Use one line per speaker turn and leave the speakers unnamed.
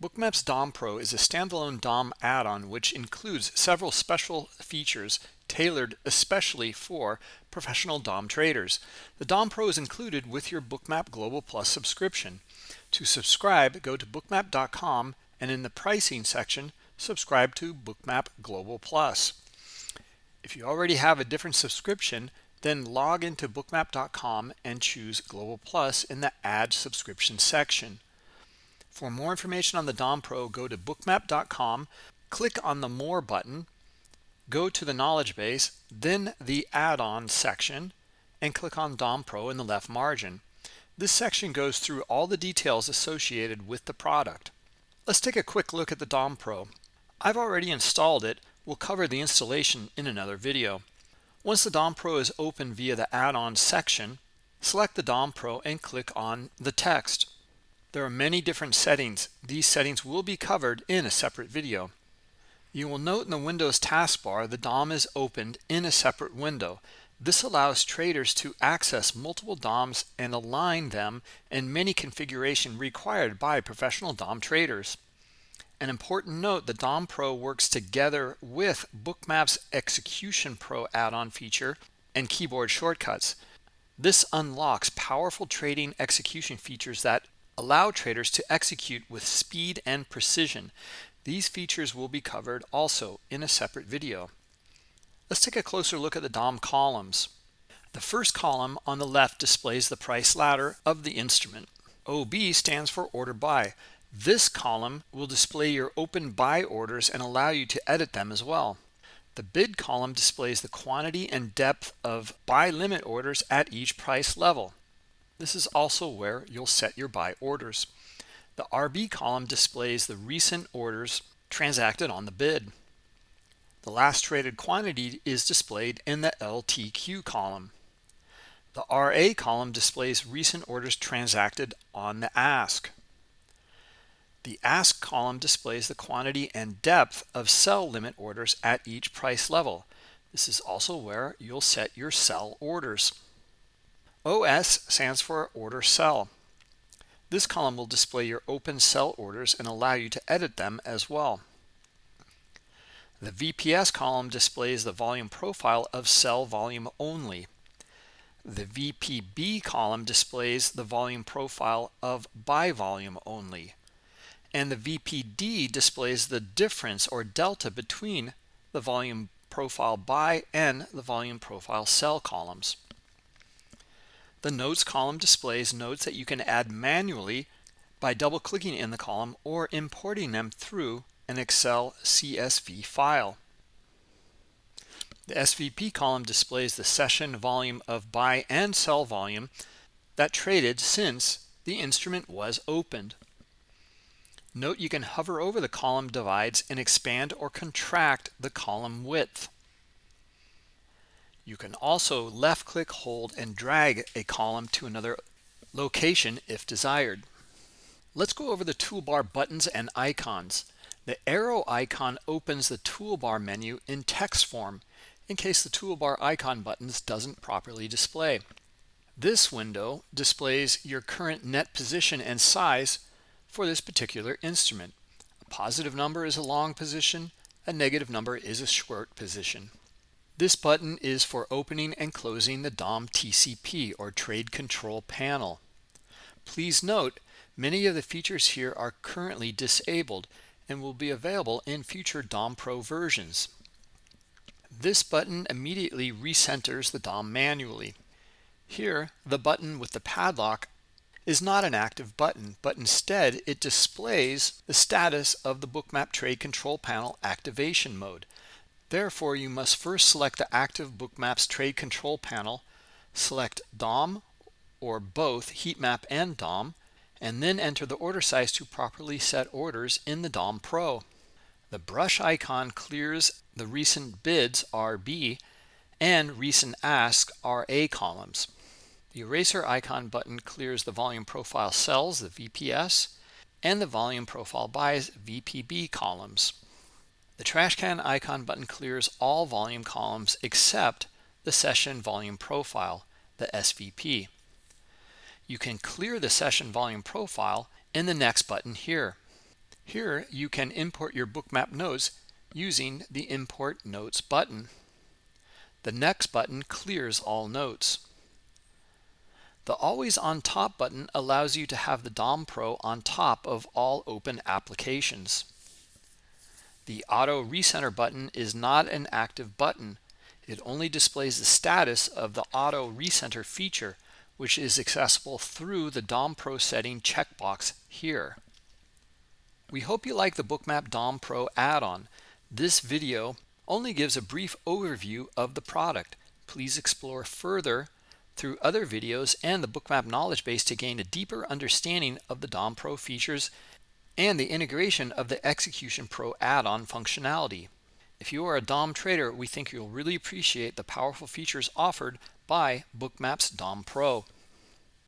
Bookmaps DOM Pro is a standalone DOM add-on which includes several special features tailored especially for professional DOM traders. The DOM Pro is included with your Bookmap Global Plus subscription. To subscribe, go to bookmap.com and in the pricing section, subscribe to Bookmap Global Plus. If you already have a different subscription, then log into bookmap.com and choose Global Plus in the Add Subscription section. For more information on the DOM Pro, go to bookmap.com, click on the More button, go to the knowledge base, then the add-on section, and click on DOM Pro in the left margin. This section goes through all the details associated with the product. Let's take a quick look at the DOM Pro. I've already installed it. We'll cover the installation in another video. Once the DOM Pro is open via the add-on section, select the DOM Pro and click on the text. There are many different settings. These settings will be covered in a separate video. You will note in the Windows taskbar the DOM is opened in a separate window. This allows traders to access multiple DOMs and align them in many configuration required by professional DOM traders. An important note, the DOM Pro works together with Bookmap's Execution Pro add-on feature and keyboard shortcuts. This unlocks powerful trading execution features that allow traders to execute with speed and precision. These features will be covered also in a separate video. Let's take a closer look at the DOM columns. The first column on the left displays the price ladder of the instrument. OB stands for order buy. This column will display your open buy orders and allow you to edit them as well. The bid column displays the quantity and depth of buy limit orders at each price level. This is also where you'll set your buy orders. The RB column displays the recent orders transacted on the bid. The last traded quantity is displayed in the LTQ column. The RA column displays recent orders transacted on the ask. The ask column displays the quantity and depth of sell limit orders at each price level. This is also where you'll set your sell orders. OS stands for order sell. This column will display your open sell orders and allow you to edit them as well. The VPS column displays the volume profile of sell volume only. The VPB column displays the volume profile of buy volume only. And the VPD displays the difference or delta between the volume profile buy and the volume profile sell columns. The notes column displays notes that you can add manually by double clicking in the column or importing them through an Excel CSV file. The SVP column displays the session volume of buy and sell volume that traded since the instrument was opened. Note you can hover over the column divides and expand or contract the column width. You can also left click, hold, and drag a column to another location if desired. Let's go over the toolbar buttons and icons. The arrow icon opens the toolbar menu in text form in case the toolbar icon buttons doesn't properly display. This window displays your current net position and size for this particular instrument. A positive number is a long position, a negative number is a short position. This button is for opening and closing the DOM TCP or Trade Control Panel. Please note, many of the features here are currently disabled and will be available in future DOM Pro versions. This button immediately recenters the DOM manually. Here, the button with the padlock is not an active button, but instead it displays the status of the Bookmap Trade Control Panel activation mode. Therefore, you must first select the active Bookmaps Trade Control panel, select DOM or both heat map and DOM, and then enter the order size to properly set orders in the DOM Pro. The brush icon clears the recent bids RB and recent ask RA columns. The eraser icon button clears the volume profile sells, the VPS, and the volume profile buys VPB columns. The trash can icon button clears all volume columns except the session volume profile, the SVP. You can clear the session volume profile in the next button here. Here you can import your bookmap notes using the Import Notes button. The Next button clears all notes. The Always on Top button allows you to have the DOM Pro on top of all open applications. The Auto Recenter button is not an active button. It only displays the status of the Auto Recenter feature, which is accessible through the DOM Pro setting checkbox here. We hope you like the Bookmap DOM Pro add-on. This video only gives a brief overview of the product. Please explore further through other videos and the Bookmap knowledge base to gain a deeper understanding of the DOM Pro features and the integration of the Execution Pro add-on functionality. If you are a DOM trader, we think you'll really appreciate the powerful features offered by Bookmap's DOM Pro.